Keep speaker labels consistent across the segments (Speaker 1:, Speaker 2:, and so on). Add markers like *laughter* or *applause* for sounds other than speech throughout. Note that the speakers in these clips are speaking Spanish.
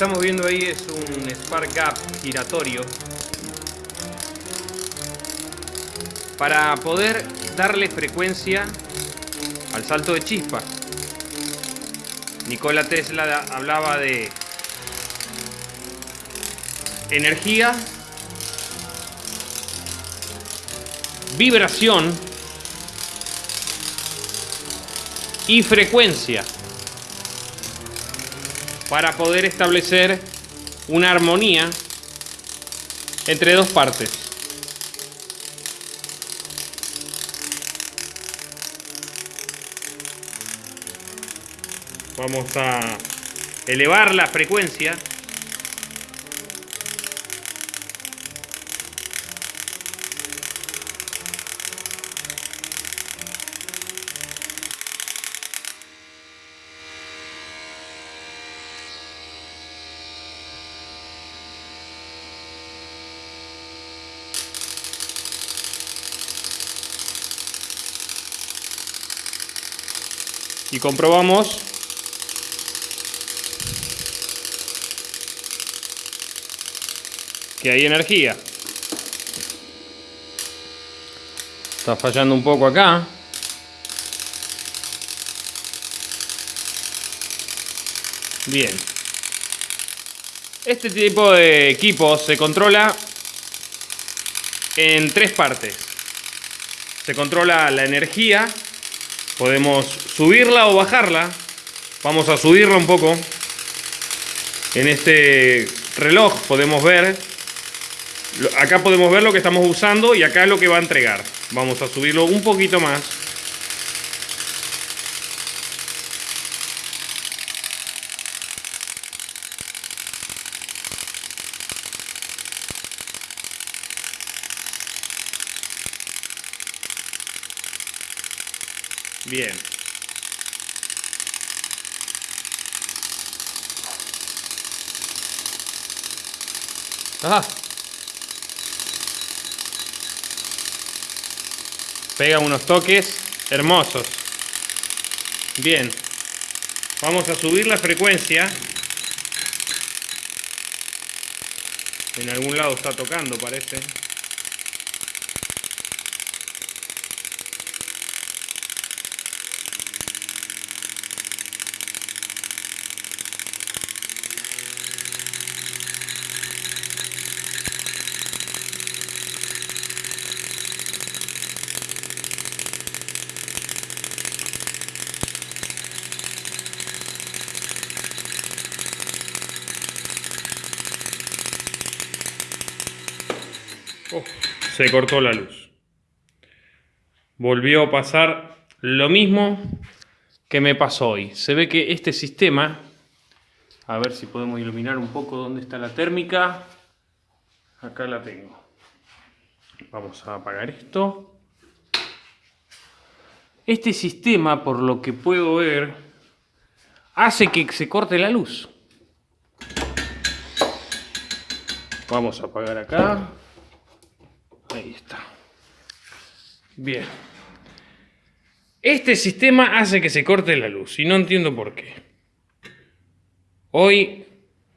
Speaker 1: Estamos viendo ahí es un spark gap giratorio para poder darle frecuencia al salto de chispa. Nikola Tesla hablaba de energía, vibración y frecuencia para poder establecer una armonía entre dos partes. Vamos a elevar la frecuencia y comprobamos que hay energía. Está fallando un poco acá. Bien. Este tipo de equipo se controla en tres partes. Se controla la energía Podemos subirla o bajarla. Vamos a subirla un poco. En este reloj podemos ver. Acá podemos ver lo que estamos usando y acá lo que va a entregar. Vamos a subirlo un poquito más. Bien. Ah. Pega unos toques hermosos. Bien. Vamos a subir la frecuencia. En algún lado está tocando, parece. Se cortó la luz. Volvió a pasar lo mismo que me pasó hoy. Se ve que este sistema, a ver si podemos iluminar un poco dónde está la térmica. Acá la tengo. Vamos a apagar esto. Este sistema, por lo que puedo ver, hace que se corte la luz. Vamos a apagar acá. Ahí está. Bien. Este sistema hace que se corte la luz y no entiendo por qué. Hoy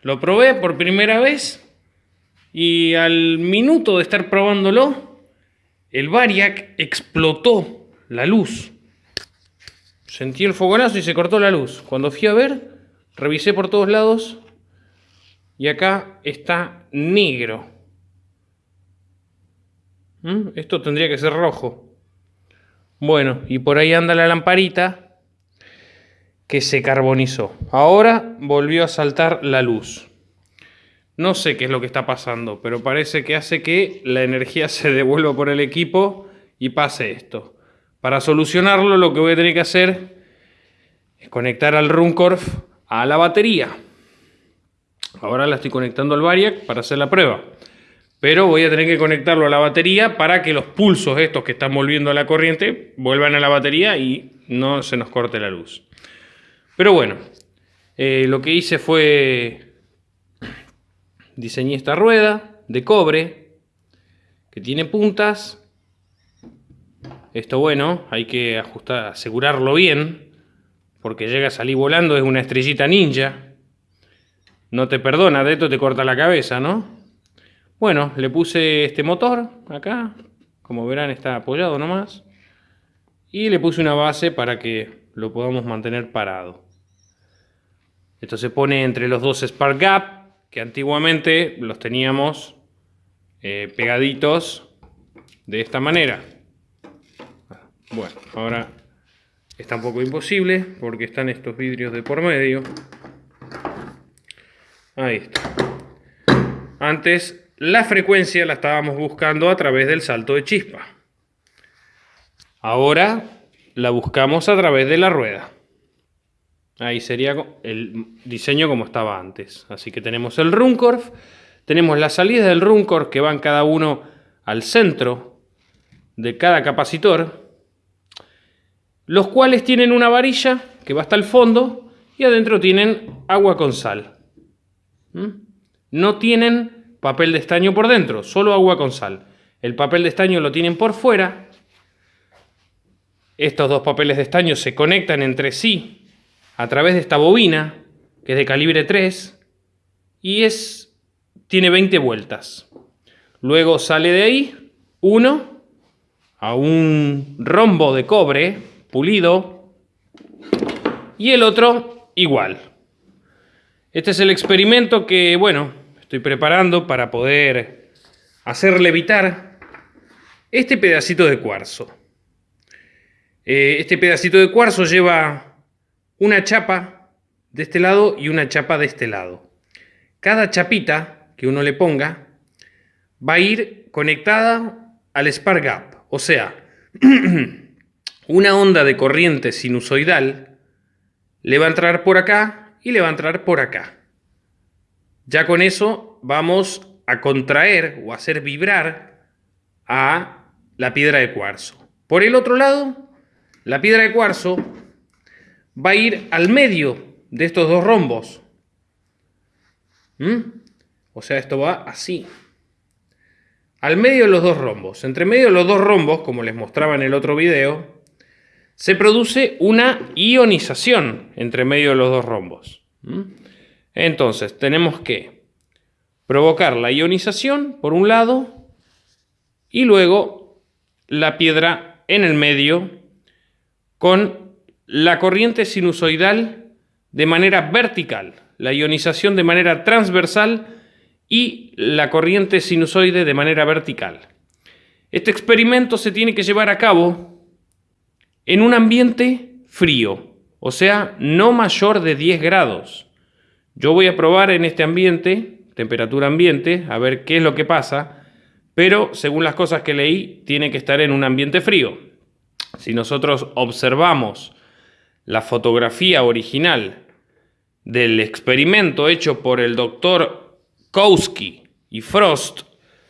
Speaker 1: lo probé por primera vez y al minuto de estar probándolo, el Variac explotó la luz. Sentí el fogonazo y se cortó la luz. Cuando fui a ver, revisé por todos lados y acá está negro. ¿Mm? Esto tendría que ser rojo. Bueno, y por ahí anda la lamparita que se carbonizó. Ahora volvió a saltar la luz. No sé qué es lo que está pasando, pero parece que hace que la energía *laughs* se devuelva por el equipo y pase esto. Para solucionarlo lo que voy a tener que hacer es conectar al Runcorf a la batería. Ahora la estoy conectando al Variac para hacer la prueba pero voy a tener que conectarlo a la batería para que los pulsos estos que están volviendo a la corriente vuelvan a la batería y no se nos corte la luz. Pero bueno, eh, lo que hice fue diseñé esta rueda de cobre que tiene puntas. Esto bueno, hay que ajustar, asegurarlo bien porque llega a salir volando, es una estrellita ninja. no te perdona, de esto te corta la cabeza, ¿no? Bueno, le puse este motor acá, como verán está apoyado nomás, y le puse una base para que lo podamos mantener parado. Esto se pone entre los dos Spark Gap, que antiguamente los teníamos eh, pegaditos de esta manera. Bueno, ahora está un poco imposible porque están estos vidrios de por medio. Ahí está. Antes la frecuencia la estábamos buscando a través del salto de chispa. Ahora la buscamos a través de la rueda. Ahí sería el diseño como estaba antes. Así que tenemos el Runcorf, tenemos las salidas del Runcorf que van cada uno al centro de cada capacitor, los cuales tienen una varilla que va hasta el fondo y adentro tienen agua con sal. ¿Mm? No tienen papel de estaño por dentro, solo agua con sal. El papel de estaño lo tienen por fuera. Estos dos papeles de estaño se conectan entre sí a través de esta bobina, que es de calibre 3, y es, tiene 20 vueltas. Luego sale de ahí uno a un rombo de cobre pulido y el otro igual. Este es el experimento que, bueno, estoy preparando para poder hacer levitar este pedacito de cuarzo. Eh, este pedacito de cuarzo lleva una chapa de este lado y una chapa de este lado. Cada chapita que uno le ponga va a ir conectada al spark gap, o sea, *clears throat* una onda de corriente sinusoidal le va a entrar por acá y le va a entrar por acá. Ya con eso vamos a contraer o hacer vibrar a la piedra de cuarzo. Por el otro lado, la piedra de cuarzo va a ir al medio de estos dos rombos. ¿Mm? O sea, esto va así. Al medio de los dos rombos. Entre medio de los dos rombos, como les mostraba en el otro video, se produce una ionización entre medio de los dos rombos. ¿Mm? Entonces, tenemos que provocar la ionización por un lado y luego la piedra en el medio con la corriente sinusoidal de manera vertical, la ionización de manera transversal y la corriente sinusoide de manera vertical. Este experimento se tiene que llevar a cabo en un ambiente frío, o sea, no mayor de 10 grados. Yo voy a probar en este ambiente, temperatura ambiente, a ver qué es lo que pasa, pero según las cosas que leí, tiene que estar en un ambiente frío. Si nosotros observamos la fotografía original del experimento hecho por el doctor Kowski y Frost,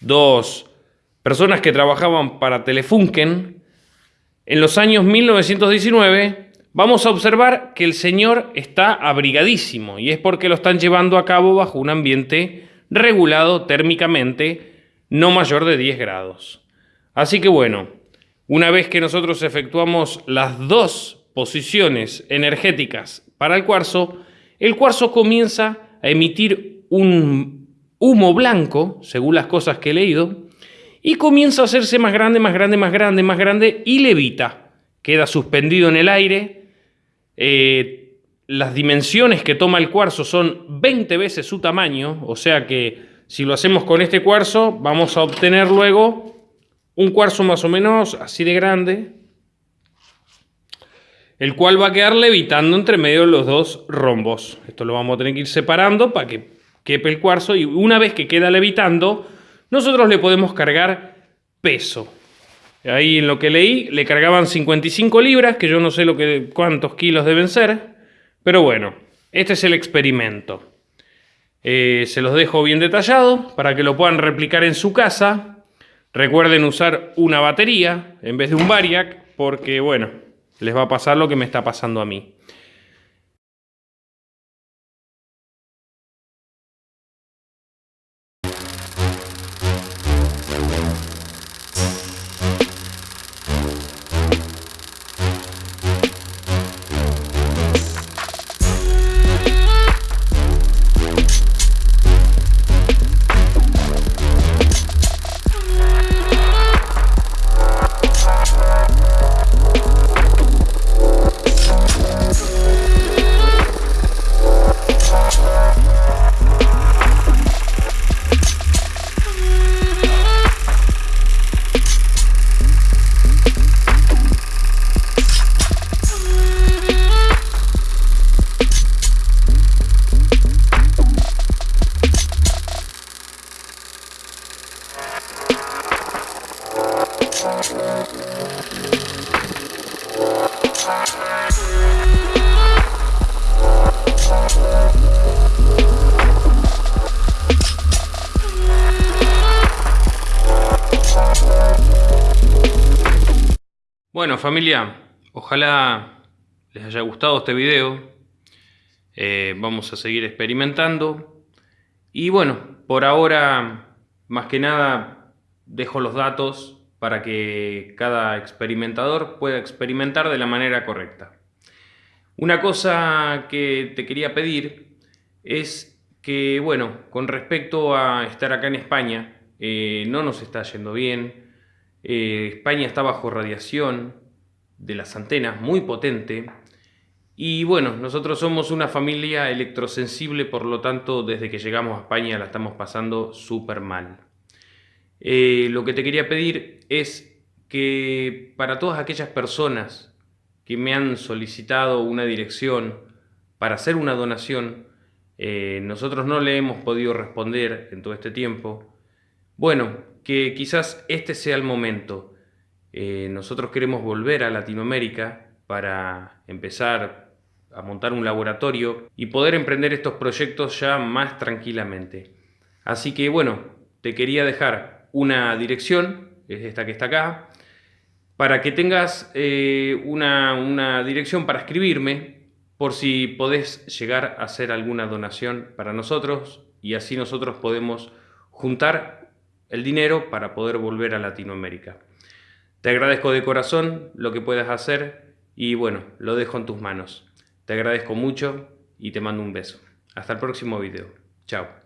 Speaker 1: dos personas que trabajaban para Telefunken, en los años 1919, vamos a observar que el señor está abrigadísimo y es porque lo están llevando a cabo bajo un ambiente regulado térmicamente no mayor de 10 grados. Así que bueno, una vez que nosotros efectuamos las dos posiciones energéticas para el cuarzo, el cuarzo comienza a emitir un humo blanco, según las cosas que he leído, y comienza a hacerse más grande, más grande, más grande, más grande, y levita. Queda suspendido en el aire. Eh, las dimensiones que toma el cuarzo son 20 veces su tamaño, o sea que si lo hacemos con este cuarzo, vamos a obtener luego un cuarzo más o menos así de grande, el cual va a quedar levitando entre medio de los dos rombos. Esto lo vamos a tener que ir separando para que quepe el cuarzo y una vez que queda levitando, nosotros le podemos cargar peso. Ahí en lo que leí le cargaban 55 libras, que yo no sé lo que, cuántos kilos deben ser, pero bueno, este es el experimento. Eh, se los dejo bien detallado para que lo puedan replicar en su casa. Recuerden usar una batería en vez de un Variac, porque bueno, les va a pasar lo que me está pasando a mí. Bueno familia, ojalá les haya gustado este video. Eh, vamos a seguir experimentando. Y bueno, por ahora, más que nada, dejo los datos para que cada experimentador pueda experimentar de la manera correcta. Una cosa que te quería pedir es que, bueno, con respecto a estar acá en España, eh, no nos está yendo bien, eh, España está bajo radiación de las antenas muy potente. Y bueno, nosotros somos una familia electrosensible, por lo tanto, desde que llegamos a España la estamos pasando súper mal. Eh, lo que te quería pedir es que para todas aquellas personas que me han solicitado una dirección para hacer una donación, eh, nosotros no le hemos podido responder en todo este tiempo. Bueno, que quizás este sea el momento. Eh, nosotros queremos volver a Latinoamérica para empezar a montar un laboratorio y poder emprender estos proyectos ya más tranquilamente. Así que bueno, te quería dejar una dirección, es esta que está acá, para que tengas eh, una, una dirección para escribirme por si podés llegar a hacer alguna donación para nosotros y así nosotros podemos juntar el dinero para poder volver a Latinoamérica. Te agradezco de corazón lo que puedas hacer y bueno, lo dejo en tus manos. Te agradezco mucho y te mando un beso. Hasta el próximo video. Chao.